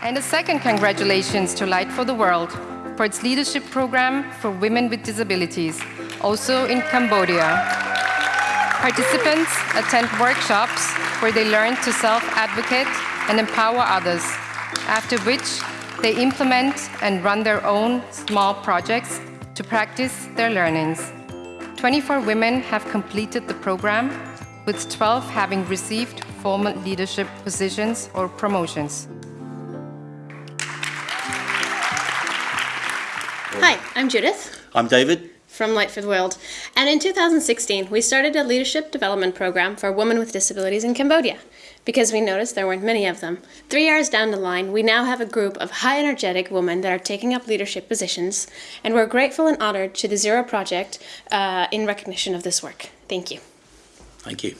And a second congratulations to Light for the World for its leadership program for women with disabilities, also in Cambodia. Participants attend workshops where they learn to self-advocate and empower others, after which they implement and run their own small projects to practice their learnings. 24 women have completed the program, with 12 having received formal leadership positions or promotions. Hi, I'm Judith I'm David. from Light for the World. And in 2016, we started a leadership development program for women with disabilities in Cambodia because we noticed there weren't many of them. Three years down the line, we now have a group of high energetic women that are taking up leadership positions, and we're grateful and honored to the Zero Project uh, in recognition of this work. Thank you. Thank you.